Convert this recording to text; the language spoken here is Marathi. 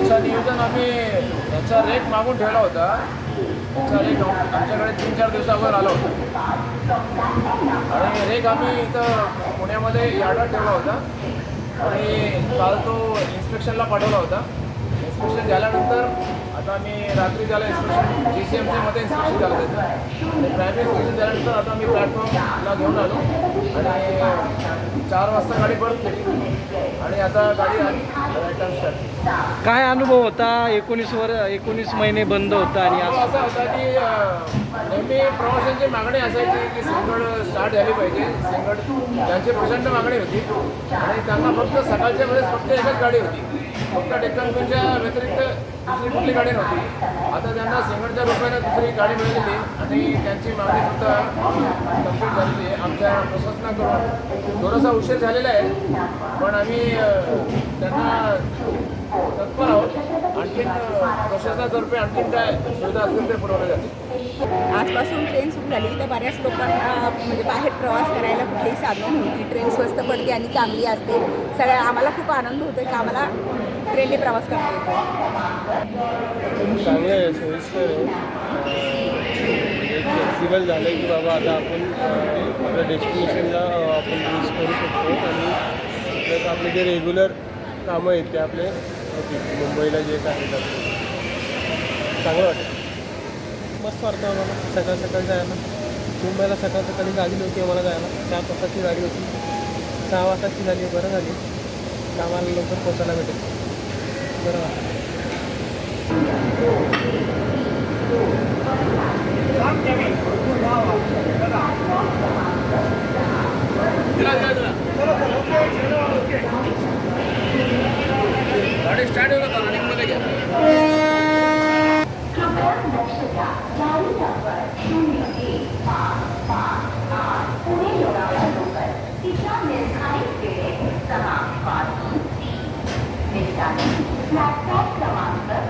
याचा नियोजन आम्ही याचा रेट मागून ठेवला होता. याचा रेट आमच्याकडे तीन चार दिवसावर आला होता. आणि रेट आम्ही इथं पुण्यामध्ये यार्डात ठेवला होता. आणि काल तो इन्स्पेक्शनला पाठवला होता. इन्स्पेक्शन झाल्यानंतर आता आम्ही रात्री त्याला इन्स्पेक्शन जी सी एम सीमध्ये इन्स्पेक्शन झालं त्याचं. आणि प्रायमरी इन्स्पेक्शन झाल्यानंतर आता आम्ही प्लॅटफॉर्मला घेऊन आलो. आणि चार वाजता गाडी परत केली आणि आता गाडी आली. काय अनुभव होता? एकोणीस वर एकोणीस महिने बंद होता आणि आज? असा होता की नेहमी प्रवाशांची मागणी असायची की सिंगड स्टार्ट झाली पाहिजे. सिंगड त्यांची प्रचंड मागणी होती. आणि त्यांना फक्त सकाळच्या वेळेस फक्त एकच गाडी होती. फक्त डेक्कनच्या व्यतिरिक्त दुसरी कुठली गाडी नव्हती. आता त्यांना सिंगडच्या रुपयाने दुसरी गाडी मिळालेली आणि त्यांची मागणी सुद्धा आमच्या प्रशासनाकडून थोडासा उशीर झालेला आहे. पण आम्ही त्यांना तत्पर आहोत. आणखीन प्रशासनातर्फे आणखीन काय सुविधा असतील ते पुरवल्या जातील. आजपासून ट्रेन सुरू झाली तर बऱ्याच लोकांना म्हणजे बाहेर प्रवास करायला कुठलीही साधनं नव्हती. ट्रेन स्वस्त पडते आणि चांगली असते. सगळ्या आम्हाला खूप आनंद होतो की आम्हाला ट्रेनने प्रवास करता येतो चांगलं सोयीस्कर आहे. फ्लेक्सिबल झालं आहे की बाबा आता आपण आपल्या डेस्टिनेशनला आपण यूज करू शकतो आणि प्लस आपले जे रेग्युलर कामं आहेत ते आपले मुंबईला जे काय आहेत आपले. चांगलं वाटतं. मस्त वाटतं आम्हाला. सकाळ सकाळी जायला. मुंबईला सकाळ सकाळी गाडी नव्हती आम्हाला जायला. सात वाजताची गाडी होती. सहा वाजताची झाली बरं झाली. कामाला आम्हाला लवकर पोचायला भेटेल. बरं गाडी स्टार्ट होता रनिंग मध्ये घ्या प्लॅटफॉर्म क्रमांक